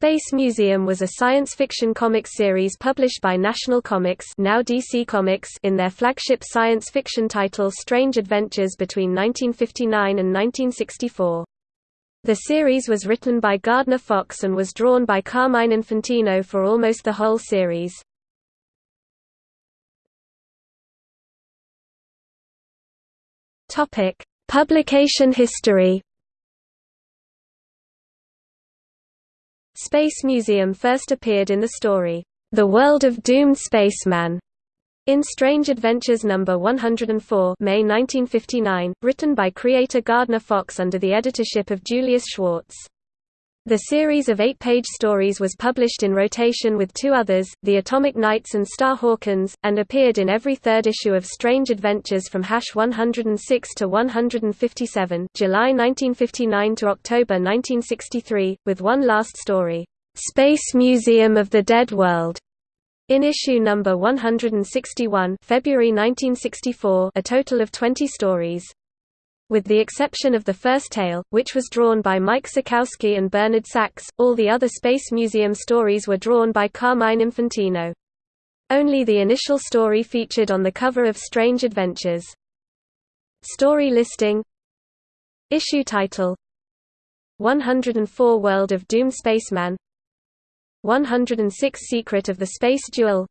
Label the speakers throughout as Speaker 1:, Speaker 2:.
Speaker 1: Space Museum was a science fiction comics series published by National Comics, now DC Comics in their flagship science fiction title Strange Adventures between 1959 and 1964. The series was written by Gardner Fox and was drawn by Carmine Infantino for almost the whole series. Publication history Space Museum first appeared in the story, The World of Doomed Spaceman, in Strange Adventures No. 104 May 1959, written by creator Gardner Fox under the editorship of Julius Schwartz. The series of eight-page stories was published in rotation with two others, The Atomic Knights and Star Hawkins, and appeared in every third issue of Strange Adventures from Hash 106 to 157 July 1959 to October 1963, with one last story, "'Space Museum of the Dead World' in issue number 161 February 1964 a total of 20 stories. With the exception of the first tale, which was drawn by Mike Sekowsky and Bernard Sachs, all the other Space Museum stories were drawn by Carmine Infantino. Only the initial story featured on the cover of Strange Adventures. Story listing Issue title 104 World of Doom Spaceman 106 Secret of the Space Duel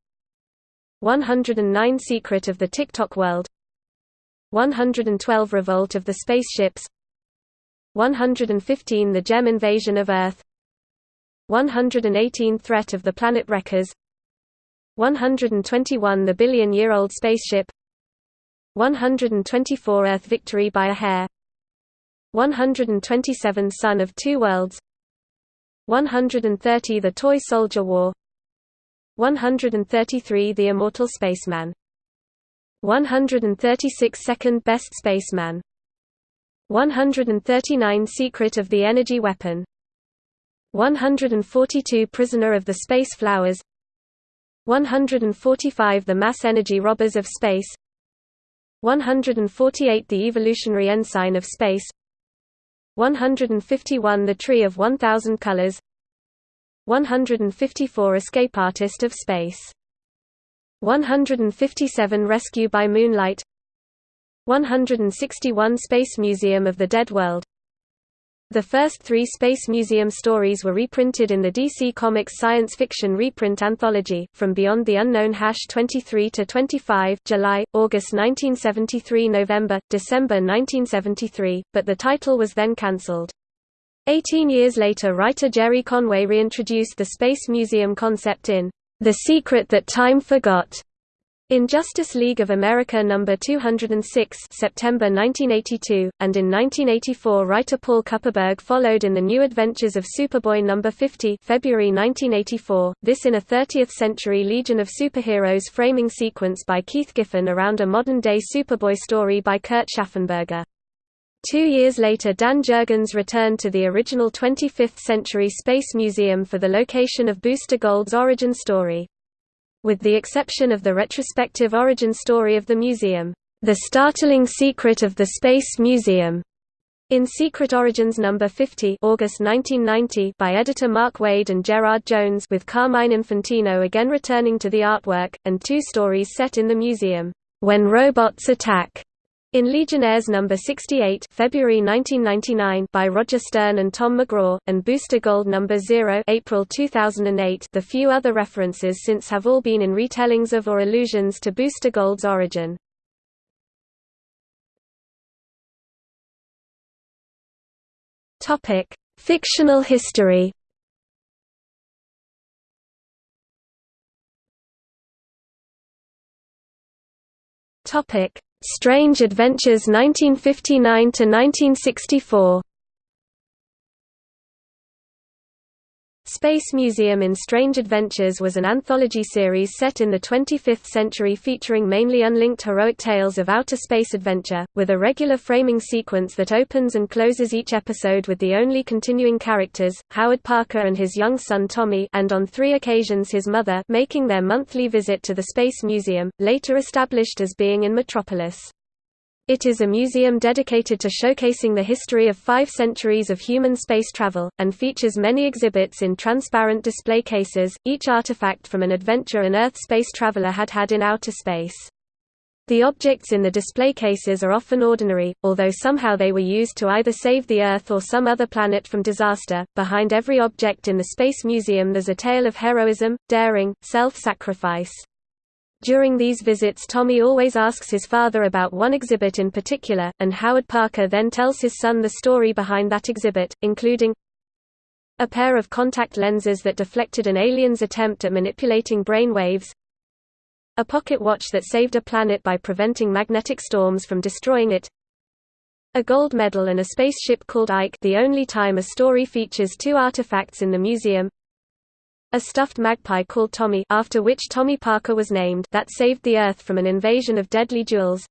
Speaker 1: 109 Secret of the TikTok World 112 Revolt of the Spaceships 115 The Gem Invasion of Earth 118 Threat of the Planet Wreckers 121 The Billion-Year-Old Spaceship 124 Earth Victory by a Hair 127 Son of Two Worlds 130 The Toy Soldier War 133 The Immortal Spaceman 136 Second Best Spaceman. 139 Secret of the Energy Weapon. 142 Prisoner of the Space Flowers. 145 The Mass Energy Robbers of Space. 148 The Evolutionary Ensign of Space. 151 The Tree of 1000 Colors. 154 Escape Artist of Space 157 Rescue by Moonlight 161 Space Museum of the Dead World The first three Space Museum stories were reprinted in the DC Comics science fiction reprint anthology, From Beyond the Unknown 23–25 July, August 1973 November, December 1973, but the title was then cancelled. Eighteen years later writer Gerry Conway reintroduced the Space Museum concept in the Secret That Time Forgot. In Justice League of America No. 206 September 1982, and in 1984 writer Paul Kupperberg followed in The New Adventures of Superboy No. 50 February 1984, this in a 30th-century Legion of Superheroes framing sequence by Keith Giffen around a modern-day Superboy story by Kurt Schaffenberger. Two years later Dan Jurgens returned to the original 25th-century Space Museum for the location of Booster Gold's origin story. With the exception of the retrospective origin story of the museum, The Startling Secret of the Space Museum, in Secret Origins No. 50 August 1990 by editor Mark Waid and Gerard Jones with Carmine Infantino again returning to the artwork, and two stories set in the museum, When Robots Attack, in Legionnaires No. 68 February 1999 by Roger Stern and Tom McCraw, and Booster Gold No. 0 April 2008 the few other references since have all been in retellings of or allusions to Booster Gold's origin. Fictional history Topic Strange Adventures 1959 Space Museum in Strange Adventures was an anthology series set in the 25th century featuring mainly unlinked heroic tales of outer space adventure, with a regular framing sequence that opens and closes each episode with the only continuing characters, Howard Parker and his young son Tommy and on three occasions his mother making their monthly visit to the Space Museum, later established as being in Metropolis. It is a museum dedicated to showcasing the history of five centuries of human space travel, and features many exhibits in transparent display cases, each artifact from an adventure an Earth space traveler had had in outer space. The objects in the display cases are often ordinary, although somehow they were used to either save the Earth or some other planet from disaster. Behind every object in the Space Museum there's a tale of heroism, daring, self sacrifice. During these visits Tommy always asks his father about one exhibit in particular, and Howard Parker then tells his son the story behind that exhibit, including a pair of contact lenses that deflected an alien's attempt at manipulating brain waves, a pocket watch that saved a planet by preventing magnetic storms from destroying it, a gold medal and a spaceship called Ike the only time a story features two artifacts in the museum, a stuffed magpie called Tommy after which Tommy Parker was named that saved the Earth from an invasion of deadly jewels.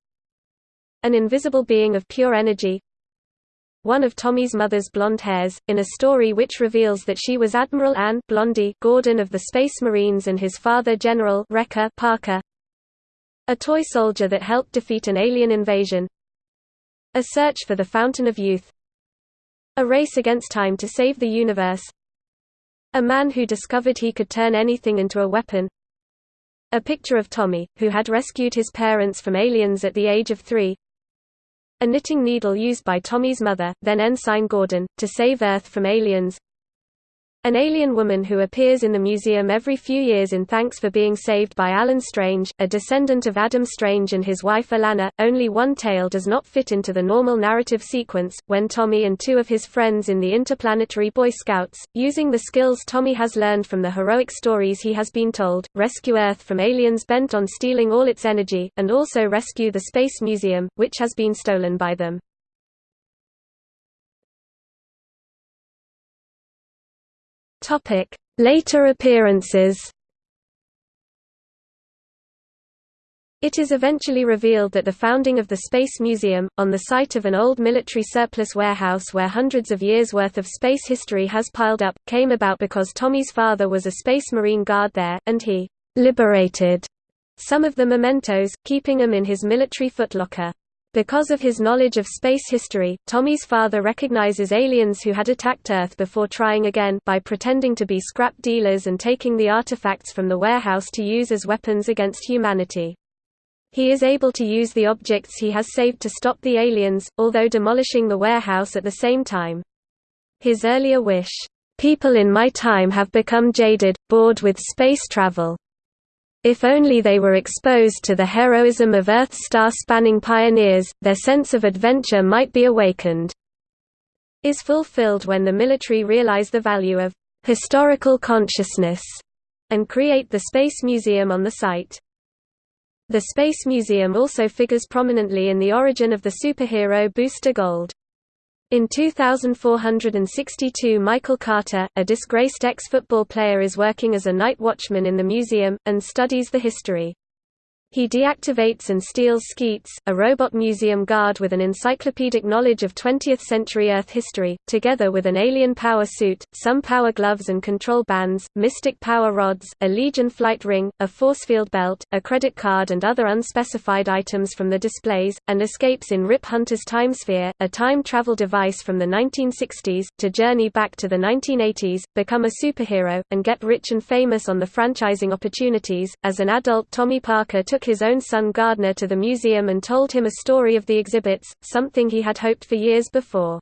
Speaker 1: An invisible being of pure energy. One of Tommy's mother's blonde hairs, in a story which reveals that she was Admiral Anne Blondie Gordon of the Space Marines and his father General Wrecker Parker. A toy soldier that helped defeat an alien invasion. A search for the Fountain of Youth. A race against time to save the universe a man who discovered he could turn anything into a weapon. A picture of Tommy, who had rescued his parents from aliens at the age of three. A knitting needle used by Tommy's mother, then Ensign Gordon, to save Earth from aliens. An alien woman who appears in the museum every few years in thanks for being saved by Alan Strange, a descendant of Adam Strange and his wife Alana. Only one tale does not fit into the normal narrative sequence, when Tommy and two of his friends in the Interplanetary Boy Scouts, using the skills Tommy has learned from the heroic stories he has been told, rescue Earth from aliens bent on stealing all its energy, and also rescue the Space Museum, which has been stolen by them.
Speaker 2: Later appearances.
Speaker 1: It is eventually revealed that the founding of the Space Museum, on the site of an old military surplus warehouse where hundreds of years' worth of space history has piled up, came about because Tommy's father was a Space Marine guard there, and he «liberated» some of the mementos, keeping them in his military footlocker. Because of his knowledge of space history, Tommy's father recognizes aliens who had attacked Earth before trying again by pretending to be scrap dealers and taking the artifacts from the warehouse to use as weapons against humanity. He is able to use the objects he has saved to stop the aliens, although demolishing the warehouse at the same time. His earlier wish, "...people in my time have become jaded, bored with space travel. If only they were exposed to the heroism of Earth's star-spanning pioneers, their sense of adventure might be awakened." is fulfilled when the military realize the value of historical consciousness and create the Space Museum on the site. The Space Museum also figures prominently in the origin of the superhero Booster Gold. In 2462 Michael Carter, a disgraced ex-football player is working as a night watchman in the museum, and studies the history. He deactivates and steals Skeets, a robot museum guard with an encyclopedic knowledge of 20th-century Earth history, together with an alien power suit, some power gloves and control bands, mystic power rods, a Legion flight ring, a forcefield belt, a credit card and other unspecified items from the displays, and escapes in Rip Hunter's Timesphere, a time travel device from the 1960s, to journey back to the 1980s, become a superhero, and get rich and famous on the franchising opportunities. As an adult Tommy Parker took took his own son Gardner to the museum and told him a story of the exhibits, something he had hoped for years before.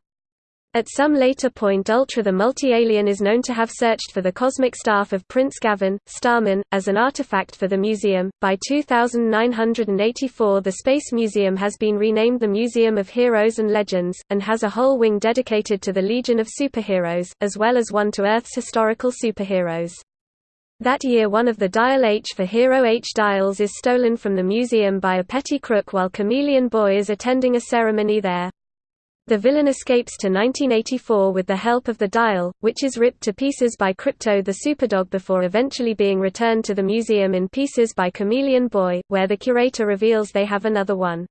Speaker 1: At some later point Ultra the multi-alien is known to have searched for the cosmic staff of Prince Gavyn, Starman, as an artifact for the museum. By 2984 the Space Museum has been renamed the Museum of Heroes and Legends, and has a whole wing dedicated to the Legion of Superheroes, as well as one to Earth's historical superheroes. That year one of the Dial H for Hero H dials is stolen from the museum by a petty crook while Chameleon Boy is attending a ceremony there. The villain escapes to 1984 with the help of the dial, which is ripped to pieces by Krypto the Superdog before eventually being returned to the museum in pieces by Chameleon Boy, where the curator reveals they have another one.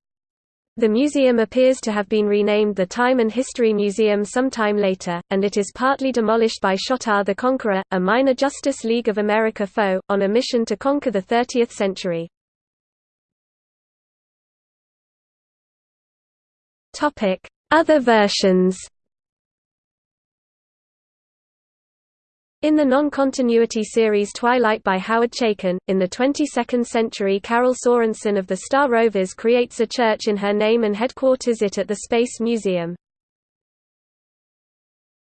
Speaker 1: The museum appears to have been renamed the Time and History Museum sometime later, and it is partly demolished by Shotar the Conqueror, a minor Justice League of America foe, on a mission to conquer the 30th century. Other versions In the non-continuity series Twilight by Howard Chaykin, in the 22nd century Carol Sorensen of the Star Rovers creates a church in her name and headquarters it at the Space Museum.